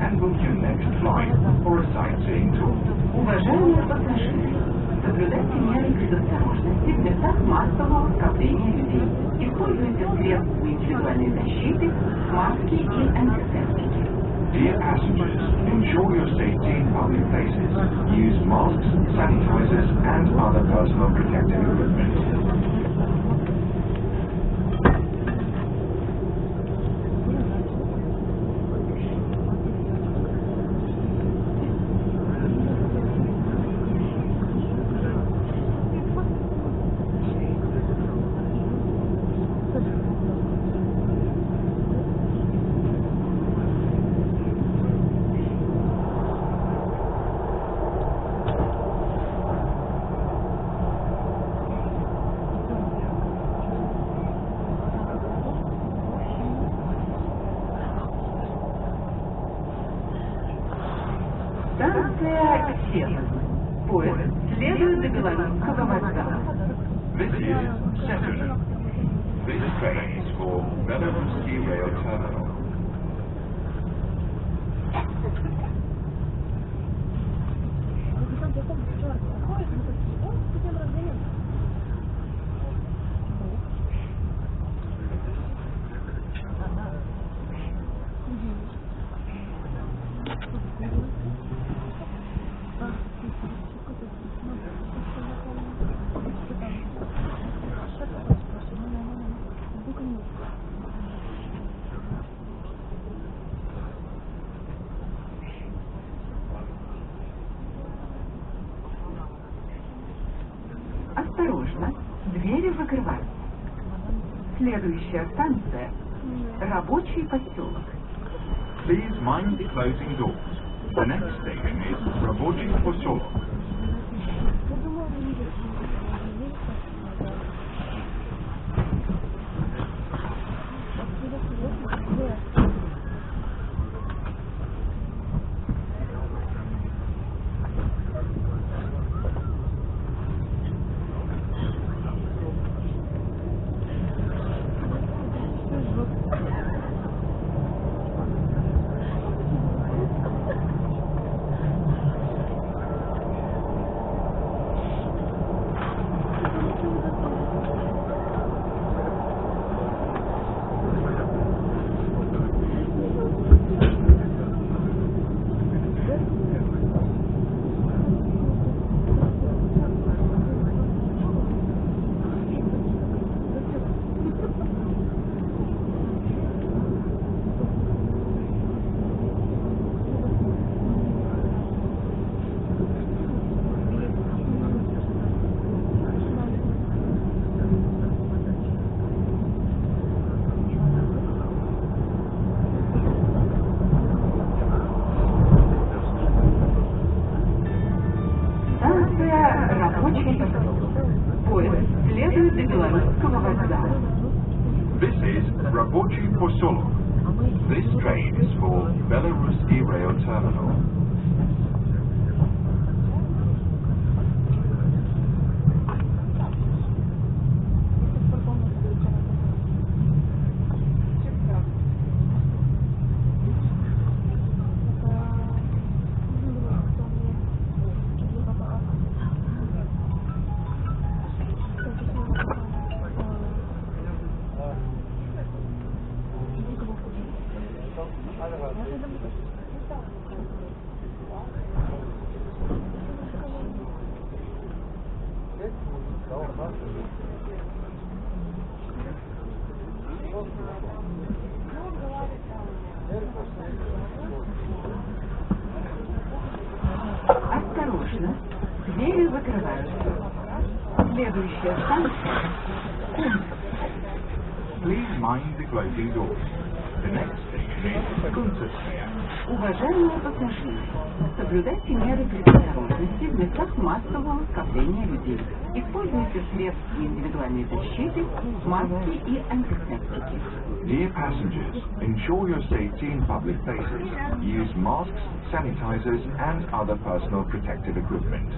and book your next flight or a sightseeing tour. Уважаемые пассажиры, соблюдайте меры предосторожности в местах массового скопления людей. Используйте средства индивидуальной защиты, маски и антисептики. Dear passengers, ensure your safety in public places. Use masks, sanitizers, and other personal protective equipment. kurs Lehrlösegewann Kakamatsa. This is Saturn. This train is for Belaruski Rail Terminal. Осторожно, двери закрываются. Следующая станция – рабочий поселок. Please mind closing doors. The next station is Ravochi Posolok. Rabochi Posolo. This train is for Belaruski Rail Terminal. Осторожно, двери закрываются. Следующая станция — Please mind the closing doors. The next station is Kuntsevskaya. Уважаемые пассажиры, соблюдайте меры предосторожности в местах массового скопления людей. Используйте средства индивидуальной защиты, маски и антисептики. Dear passengers, ensure your safety in public places. Use masks, sanitizers, and other personal protective equipment.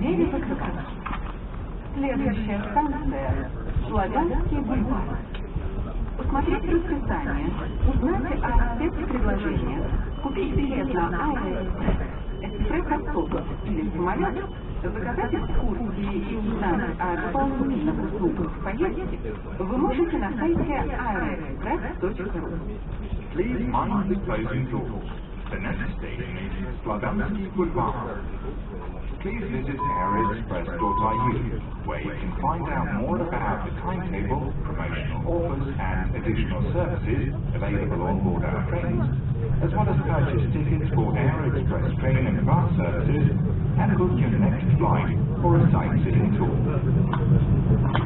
Двери закрываются. Следующая станция Славянский бульвар. Посмотреть расписание, узнать о спецпредложениях, купить билет на Аэроэкспресс, экспресс-автобус или самолет, заказать экскурсии и узнать о дополнительных услугах в поездке вы можете на сайте aeroexpress.ru. Please mind the closing doors. The next station is Slavyansky Boulevard. Please visit aeroexpress.ru, where you can find out more about the timetable, promotional offers, and additional services available on board our trains, as well as purchase tickets for Aeroexpress train and bus services, and book your next flight for a sightseeing tour.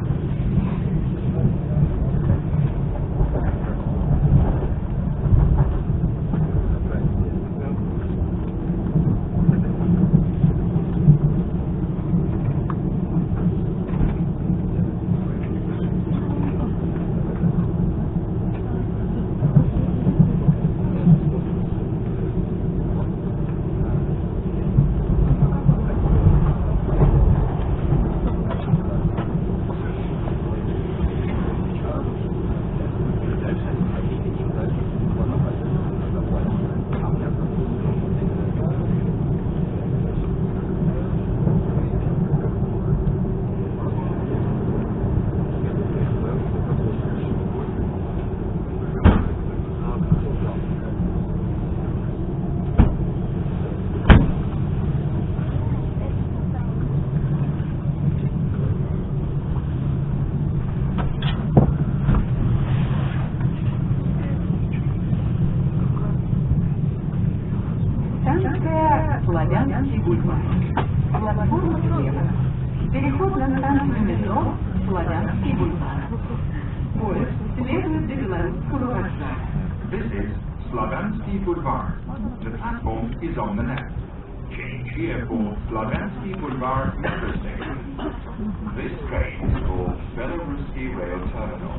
This train is called Belaruski Rail Terminal.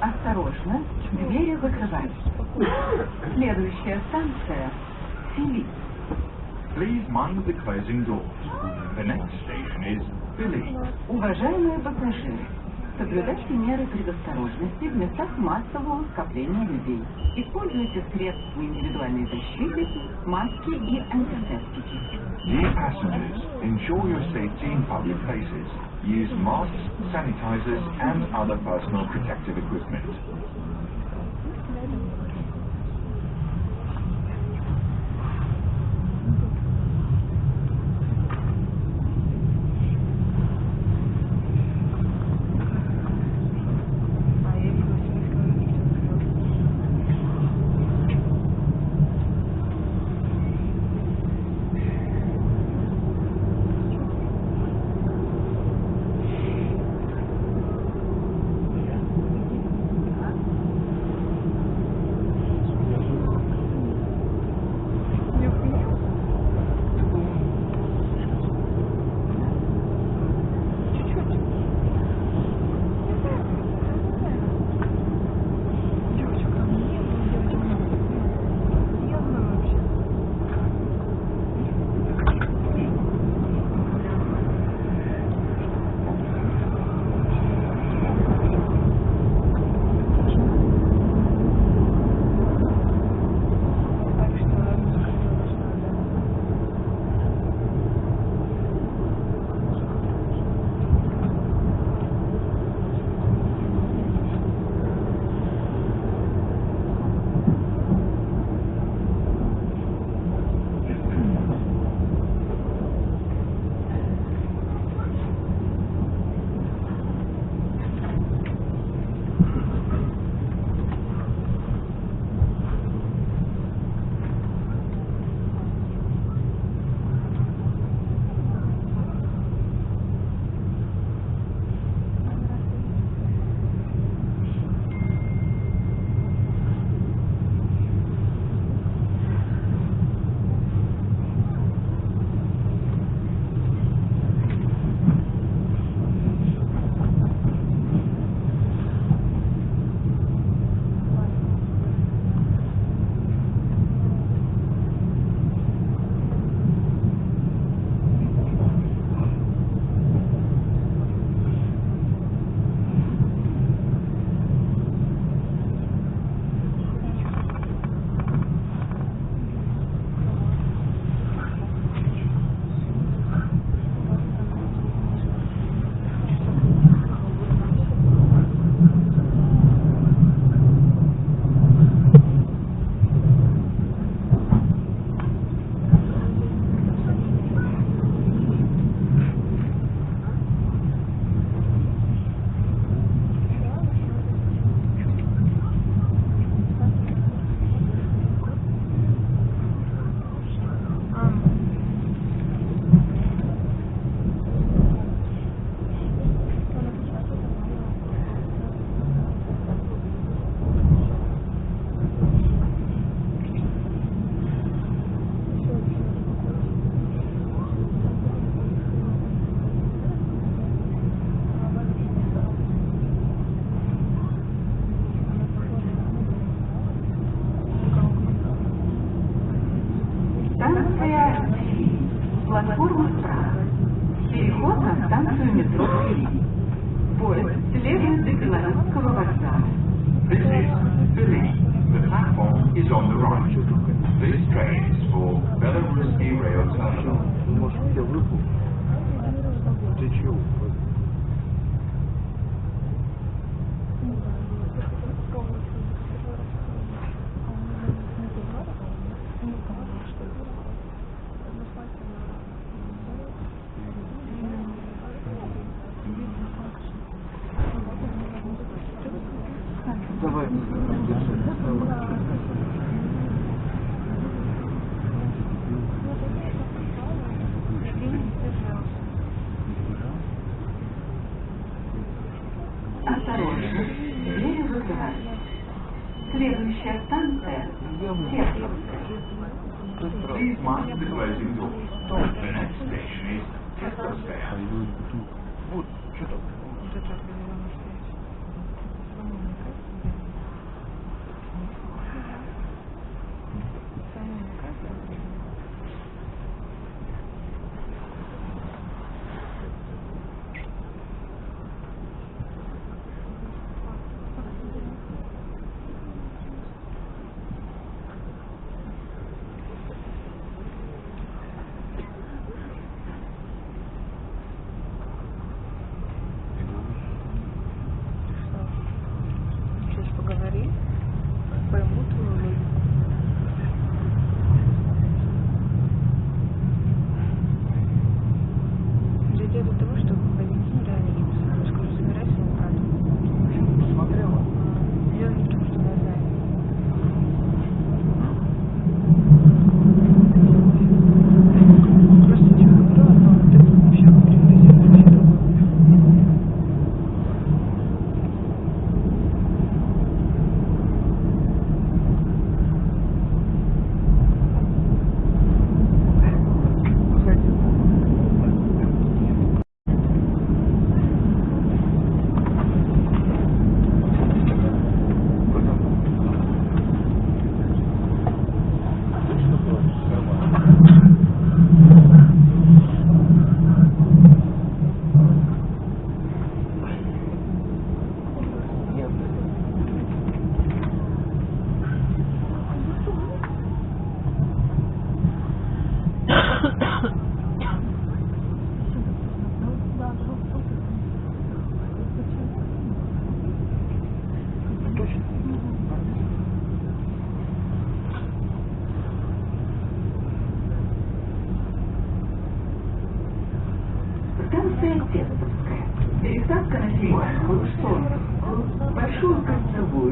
Осторожно, двери. Следующая станция – Фили. Please mind the closing doors. The next station is Уважаемые пассажиры, соблюдайте меры предосторожности в местах массового скопления людей. Используйте средства индивидуальной защиты, маски и антисептики. Dear passengers, ensure your safety in public places. Use masks, sanitizers, and other personal protective equipment. Please mind the closing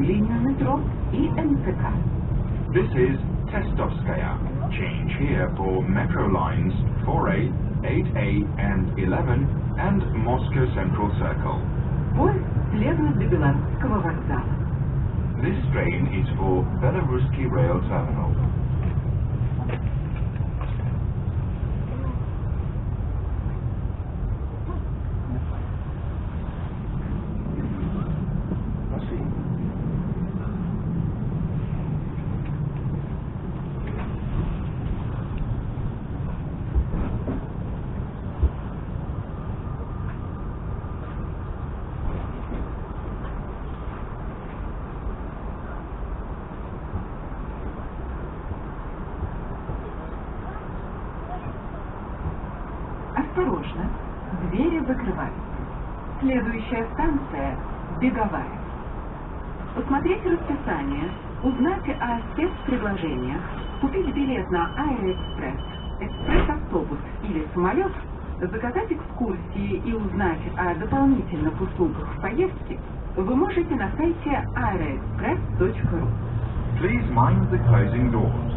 кольцевую линию метро и МЦК. This is Testovskaya. Change here for metro lines 4A, 8A, and 11, and Moscow Central Circle. Поезд следует до Белорусского вокзала. This train is for Belaruski Rail Terminal. Следующая станция – Беговая. Посмотреть расписание, узнать о спецпредложениях, купить билет на Аэроэкспресс, экспресс-автобус или самолет, заказать экскурсии и узнать о дополнительных услугах в поездке вы можете на сайте aeroexpress.ru. Please mind the closing doors.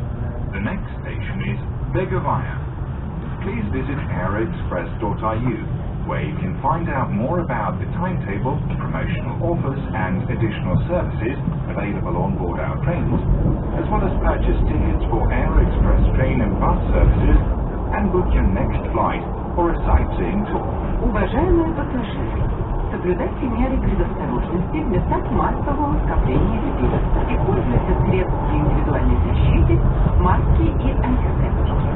The next station is Begovaya. Please visit aeroexpress.ru, where you can find out more about the timetable, promotional offers, and additional services available on board our trains, as well as purchase tickets for Aeroexpress train and bus services, and book your next flight or a sightseeing tour. Уважаемые пассажиры, соблюдайте меры предосторожности в местах массового скопления людей. Используйте средства индивидуальной защиты, маски и антисептики.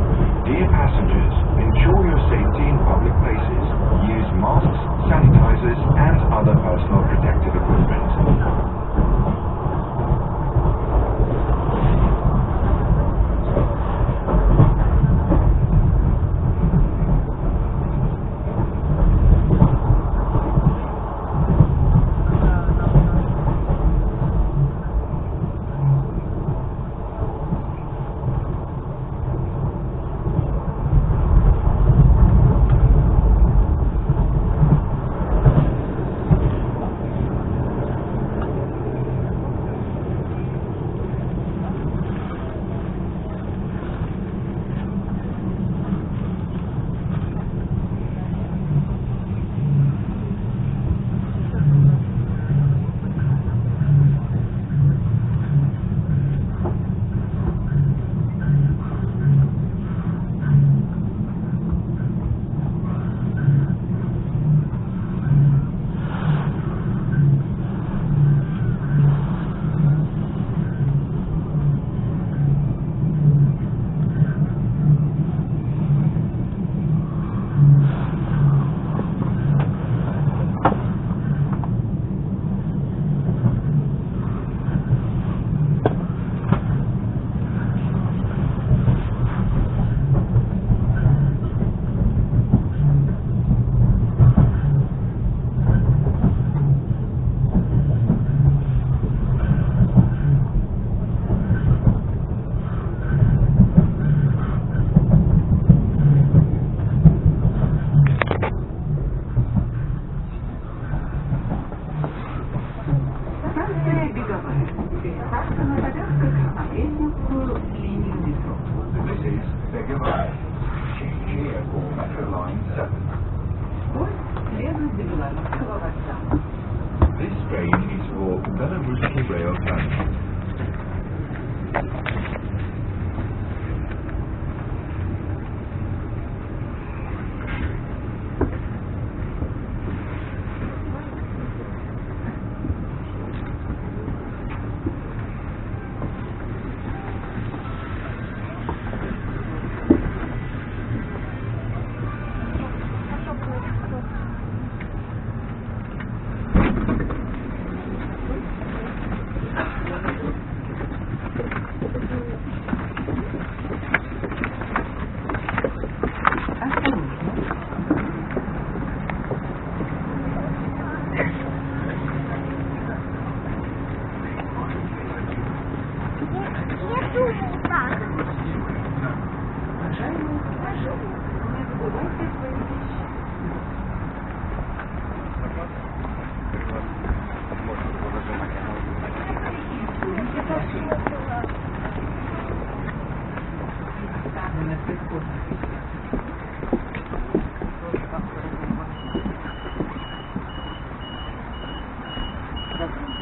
Dear passengers, ensure your safety in public places. Use masks, sanitizers, and other personal protective equipment. Amen.